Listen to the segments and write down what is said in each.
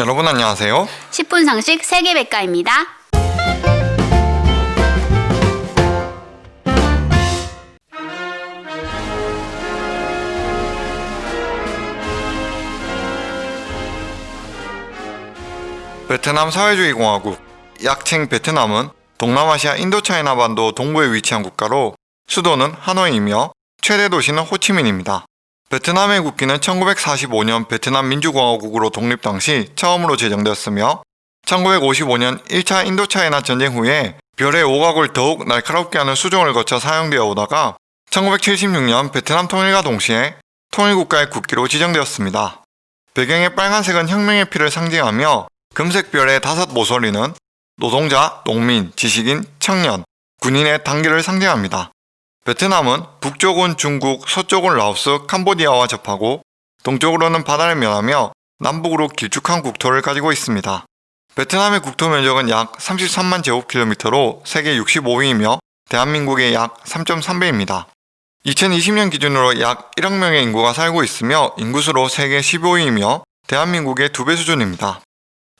여러분 안녕하세요. 10분 상식 세계백과입니다. 베트남 사회주의 공화국 약칭 베트남은 동남아시아 인도차이나 반도 동부에 위치한 국가로 수도는 하노이이며 최대 도시는 호치민입니다. 베트남의 국기는 1945년 베트남 민주공화국으로 독립 당시 처음으로 제정되었으며 1955년 1차 인도차이나 전쟁 후에 별의 오각을 더욱 날카롭게 하는 수정을 거쳐 사용되어 오다가 1976년 베트남 통일과 동시에 통일국가의 국기로 지정되었습니다. 배경의 빨간색은 혁명의 피를 상징하며 금색 별의 다섯 모서리는 노동자, 농민, 지식인, 청년, 군인의 단계를 상징합니다. 베트남은 북쪽은 중국, 서쪽은 라오스, 캄보디아와 접하고 동쪽으로는 바다를 면하며 남북으로 길쭉한 국토를 가지고 있습니다. 베트남의 국토 면적은 약 33만 제곱킬로미터로 세계 65위이며 대한민국의 약 3.3배입니다. 2020년 기준으로 약 1억 명의 인구가 살고 있으며 인구수로 세계 15위이며 대한민국의 2배 수준입니다.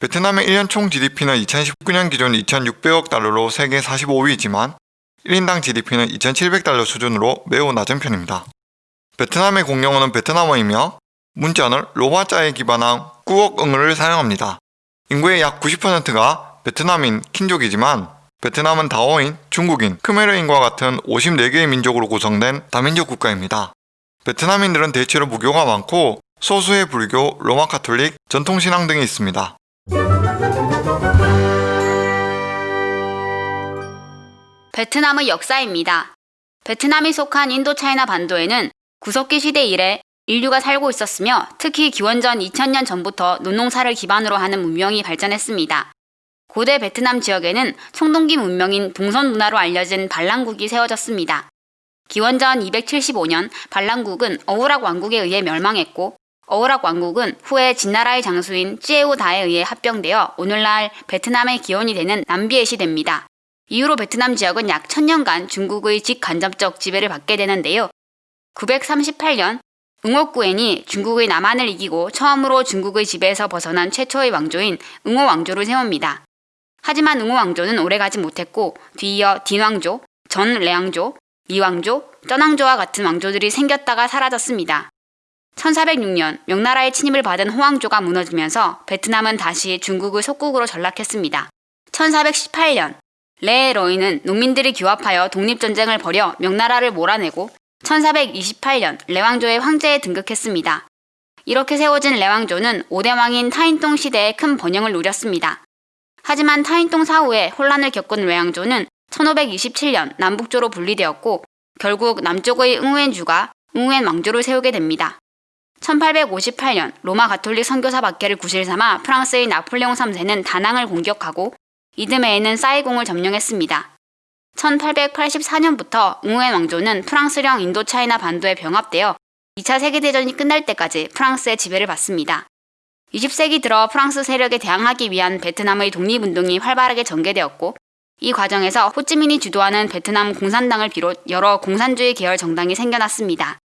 베트남의 1년 총 GDP는 2019년 기준 2,600억 달러로 세계 45위이지만 1인당 GDP는 2,700달러 수준으로 매우 낮은 편입니다. 베트남의 공용어는 베트남어이며 문자는 로마자에 기반한 꾸억응을 사용합니다. 인구의 약 90%가 베트남인 킨족이지만 베트남은 다오인, 중국인, 크메르인과 같은 54개의 민족으로 구성된 다민족 국가입니다. 베트남인들은 대체로 무교가 많고 소수의 불교, 로마 카톨릭, 전통신앙 등이 있습니다. 베트남의 역사입니다. 베트남이 속한 인도차이나 반도에는 구석기 시대 이래 인류가 살고 있었으며 특히 기원전 2000년 전부터 논농사를 기반으로 하는 문명이 발전했습니다. 고대 베트남 지역에는 청동기 문명인 동선 문화로 알려진 반란국이 세워졌습니다. 기원전 275년 반란국은 어우락 왕국에 의해 멸망했고 어우락 왕국은 후에 진나라의 장수인 찌에우다에 의해 합병되어 오늘날 베트남의 기원이 되는 남비의 시대입니다. 이후로 베트남 지역은 약 천년간 중국의 직간접적 지배를 받게 되는데요. 938년 응호구엔이 중국의 남한을 이기고 처음으로 중국의 지배에서 벗어난 최초의 왕조인 응호 왕조를 세웁니다. 하지만 응호 왕조는 오래가지 못했고 뒤이어 딘왕조, 전 레왕조, 리왕조, 쩌낭조와 같은 왕조들이 생겼다가 사라졌습니다. 1406년 명나라의 침입을 받은 호왕조가 무너지면서 베트남은 다시 중국의 속국으로 전락했습니다. 1418년 레 로이는 농민들이 규합하여 독립전쟁을 벌여 명나라를 몰아내고 1428년 레왕조의 황제에 등극했습니다. 이렇게 세워진 레왕조는 5대 왕인 타인동 시대에 큰 번영을 누렸습니다. 하지만 타인동 사후에 혼란을 겪은 레왕조는 1527년 남북조로 분리되었고 결국 남쪽의 응우엔주가 응우엔 왕조를 세우게 됩니다. 1858년 로마 가톨릭 선교사 박해를 구실 삼아 프랑스의 나폴레옹 3세는 다낭을 공격하고 이듬해에는 사이공을 점령했습니다. 1884년부터 응우엔 왕조는 프랑스령 인도차이나 반도에 병합되어 2차 세계대전이 끝날 때까지 프랑스의 지배를 받습니다. 20세기 들어 프랑스 세력에 대항하기 위한 베트남의 독립운동이 활발하게 전개되었고 이 과정에서 호찌민이 주도하는 베트남 공산당을 비롯 여러 공산주의 계열 정당이 생겨났습니다.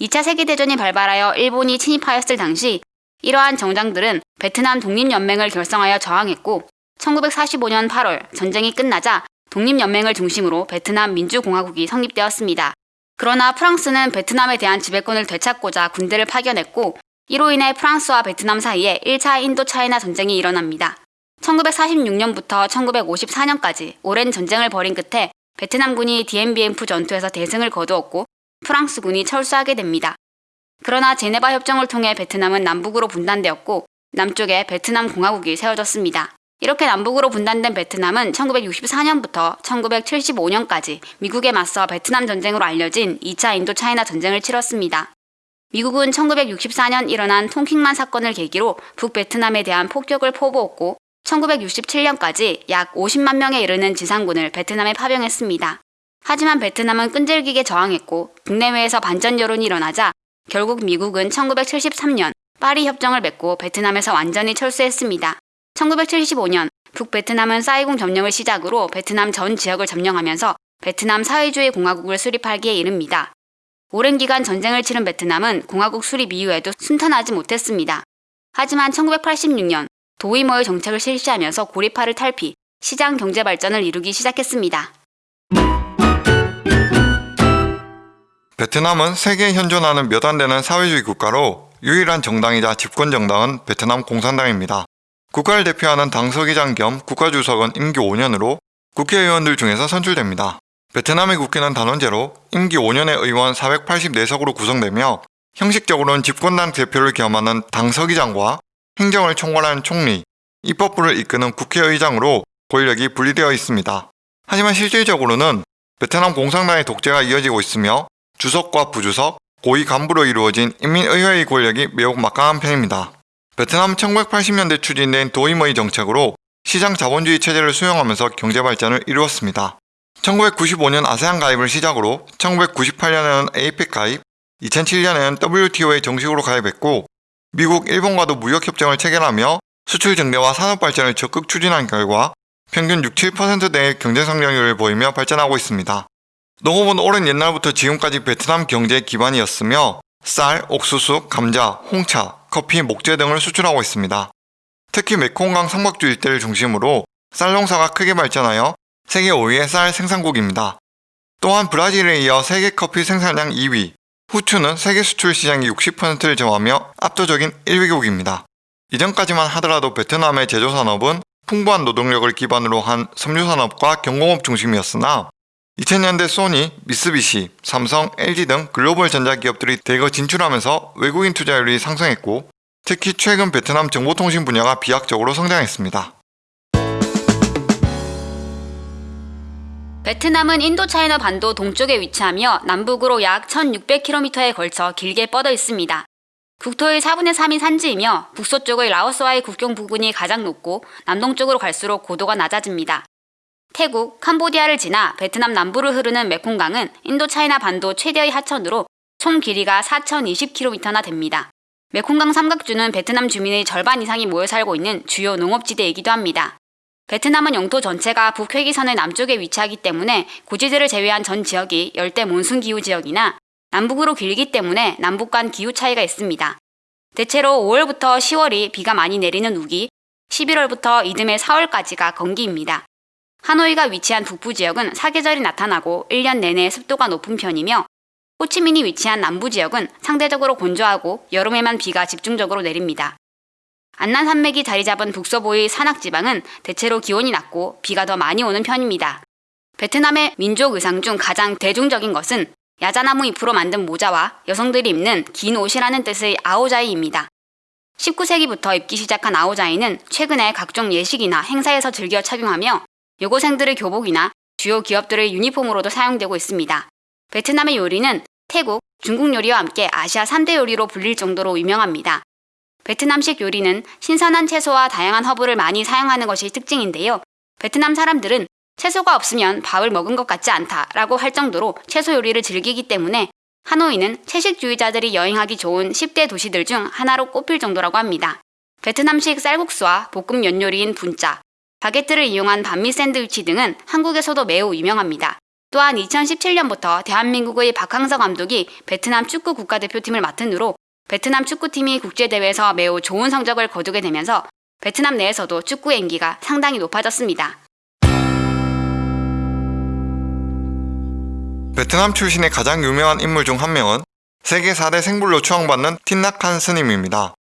2차 세계대전이 발발하여 일본이 침입하였을 당시 이러한 정당들은 베트남 독립연맹을 결성하여 저항했고 1945년 8월 전쟁이 끝나자 독립연맹을 중심으로 베트남 민주공화국이 성립되었습니다. 그러나 프랑스는 베트남에 대한 지배권을 되찾고자 군대를 파견했고 이로 인해 프랑스와 베트남 사이에 1차 인도차이나 전쟁이 일어납니다. 1946년부터 1954년까지 오랜 전쟁을 벌인 끝에 베트남군이 디엠비엠프 전투에서 대승을 거두었고 프랑스군이 철수하게 됩니다. 그러나 제네바 협정을 통해 베트남은 남북으로 분단되었고 남쪽에 베트남 공화국이 세워졌습니다. 이렇게 남북으로 분단된 베트남은 1964년부터 1975년까지 미국에 맞서 베트남 전쟁으로 알려진 2차 인도 차이나 전쟁을 치렀습니다. 미국은 1964년 일어난 통킹만 사건을 계기로 북베트남에 대한 폭격을 포부었고 1967년까지 약 50만 명에 이르는 지상군을 베트남에 파병했습니다. 하지만 베트남은 끈질기게 저항했고 국내외에서 반전 여론이 일어나자 결국 미국은 1973년 파리 협정을 맺고 베트남에서 완전히 철수했습니다. 1975년 북베트남은 사이공 점령을 시작으로 베트남 전 지역을 점령하면서 베트남 사회주의 공화국을 수립하기에 이릅니다. 오랜 기간 전쟁을 치른 베트남은 공화국 수립 이후에도 순탄하지 못했습니다. 하지만 1986년 도의모의 정책을 실시하면서 고리파를 탈피, 시장 경제 발전을 이루기 시작했습니다. 베트남은 세계에 현존하는 몇 안 되는 사회주의 국가로 유일한 정당이자 집권 정당은 베트남 공산당입니다. 국가를 대표하는 당서기장 겸 국가주석은 임기 5년으로 국회의원들 중에서 선출됩니다. 베트남의 국회는 단원제로 임기 5년의 의원 484석으로 구성되며 형식적으로는 집권당 대표를 겸하는 당서기장과 행정을 총괄하는 총리, 입법부를 이끄는 국회의장으로 권력이 분리되어 있습니다. 하지만 실질적으로는 베트남 공산당의 독재가 이어지고 있으며 주석과 부주석, 고위 간부로 이루어진 인민의회의 권력이 매우 막강한 편입니다. 베트남 1980년대 추진된 도임의 정책으로 시장 자본주의 체제를 수용하면서 경제 발전을 이루었습니다. 1995년 아세안 가입을 시작으로 1998년에는 APEC 가입, 2007년에는 WTO에 정식으로 가입했고 미국, 일본과도 무역협정을 체결하며 수출 증대와 산업 발전을 적극 추진한 결과 평균 6, 7%대의 경제 성장률을 보이며 발전하고 있습니다. 농업은 오랜 옛날부터 지금까지 베트남 경제의 기반이었으며 쌀, 옥수수, 감자, 홍차, 커피, 목재 등을 수출하고 있습니다. 특히 메콩강 삼각주 일대를 중심으로 쌀 농사가 크게 발전하여 세계 5위의 쌀 생산국입니다. 또한 브라질에 이어 세계 커피 생산량 2위, 후추는 세계 수출 시장의 60%를 점하며 압도적인 1위국입니다. 이전까지만 하더라도 베트남의 제조산업은 풍부한 노동력을 기반으로 한 섬유산업과 경공업 중심이었으나 2000년대 소니, 미쓰비시, 삼성, LG 등 글로벌 전자기업들이 대거 진출하면서 외국인 투자율이 상승했고 특히 최근 베트남 정보통신 분야가 비약적으로 성장했습니다. 베트남은 인도차이나 반도 동쪽에 위치하며 남북으로 약 1600km에 걸쳐 길게 뻗어 있습니다. 국토의 4분의 3이 산지이며 북서쪽의 라오스와의 국경 부근이 가장 높고 남동쪽으로 갈수록 고도가 낮아집니다. 태국, 캄보디아를 지나 베트남 남부를 흐르는 메콩강은 인도차이나 반도 최대의 하천으로 총 길이가 4020km나 됩니다. 메콩강 삼각주는 베트남 주민의 절반 이상이 모여 살고 있는 주요 농업지대이기도 합니다. 베트남은 영토 전체가 북회기선의 남쪽에 위치하기 때문에 고지대를 제외한 전 지역이 열대 몬순 기후 지역이나 남북으로 길기 때문에 남북 간 기후 차이가 있습니다. 대체로 5월부터 10월이 비가 많이 내리는 우기, 11월부터 이듬해 4월까지가 건기입니다. 하노이가 위치한 북부 지역은 사계절이 나타나고 1년 내내 습도가 높은 편이며 호치민이 위치한 남부 지역은 상대적으로 건조하고 여름에만 비가 집중적으로 내립니다. 안난 산맥이 자리 잡은 북서부의 산악 지방은 대체로 기온이 낮고 비가 더 많이 오는 편입니다. 베트남의 민족 의상 중 가장 대중적인 것은 야자나무 잎으로 만든 모자와 여성들이 입는 긴 옷이라는 뜻의 아오자이입니다. 19세기부터 입기 시작한 아오자이는 최근에 각종 예식이나 행사에서 즐겨 착용하며 여고생들의 교복이나 주요 기업들의 유니폼으로도 사용되고 있습니다. 베트남의 요리는 태국, 중국 요리와 함께 아시아 3대 요리로 불릴 정도로 유명합니다. 베트남식 요리는 신선한 채소와 다양한 허브를 많이 사용하는 것이 특징인데요. 베트남 사람들은 채소가 없으면 밥을 먹은 것 같지 않다라고 할 정도로 채소 요리를 즐기기 때문에 하노이는 채식주의자들이 여행하기 좋은 10대 도시들 중 하나로 꼽힐 정도라고 합니다. 베트남식 쌀국수와 볶음 면 요리인 분짜, 바게트를 이용한 반미 샌드위치 등은 한국에서도 매우 유명합니다. 또한 2017년부터 대한민국의 박항서 감독이 베트남 축구 국가대표팀을 맡은 후로 베트남 축구팀이 국제대회에서 매우 좋은 성적을 거두게 되면서 베트남 내에서도 축구 인기가 상당히 높아졌습니다. 베트남 출신의 가장 유명한 인물 중 한 명은 세계 4대 생불로 추앙받는 틴나칸 스님입니다.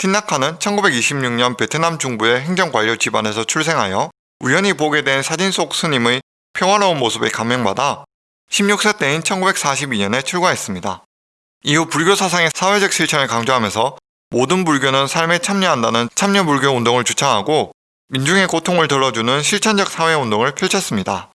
틴나칸은 1926년 베트남 중부의 행정관료 집안에서 출생하여 우연히 보게 된 사진 속 스님의 평화로운 모습에 감명받아 16세 때인 1942년에 출가했습니다. 이후 불교 사상의 사회적 실천을 강조하면서 모든 불교는 삶에 참여한다는 참여불교 운동을 주창하고 민중의 고통을 덜어주는 실천적 사회운동을 펼쳤습니다.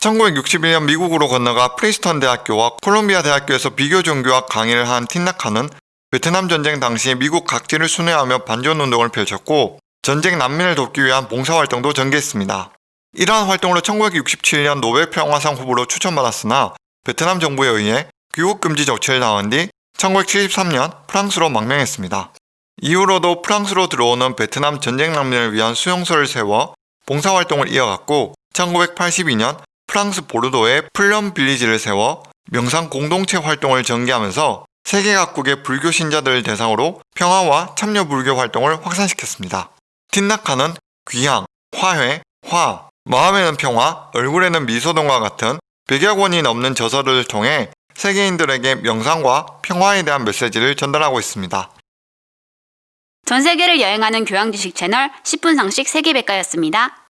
1961년 미국으로 건너가 프린스턴 대학교와 컬럼비아 대학교에서 비교 종교학 강의를 한 틱낫한은 베트남 전쟁 당시 미국 각지를 순회하며 반전 운동을 펼쳤고 전쟁 난민을 돕기 위한 봉사활동도 전개했습니다. 이러한 활동으로 1967년 노벨 평화상 후보로 추천받았으나 베트남 정부에 의해 귀국 금지 조치를 당한 뒤 1973년 프랑스로 망명했습니다. 이후로도 프랑스로 들어오는 베트남 전쟁 난민을 위한 수용소를 세워 봉사활동을 이어갔고 1982년 프랑스 보르도에 플럼 빌리지를 세워 명상 공동체 활동을 전개하면서 세계 각국의 불교 신자들을 대상으로 평화와 참여 불교 활동을 확산시켰습니다. 틴나카는 귀향, 화해, 화, 마음에는 평화, 얼굴에는 미소 등과 같은 100여 권이 넘는 저서를 통해 세계인들에게 명상과 평화에 대한 메시지를 전달하고 있습니다. 전 세계를 여행하는 교양 지식 채널 10분 상식 세계백과였습니다.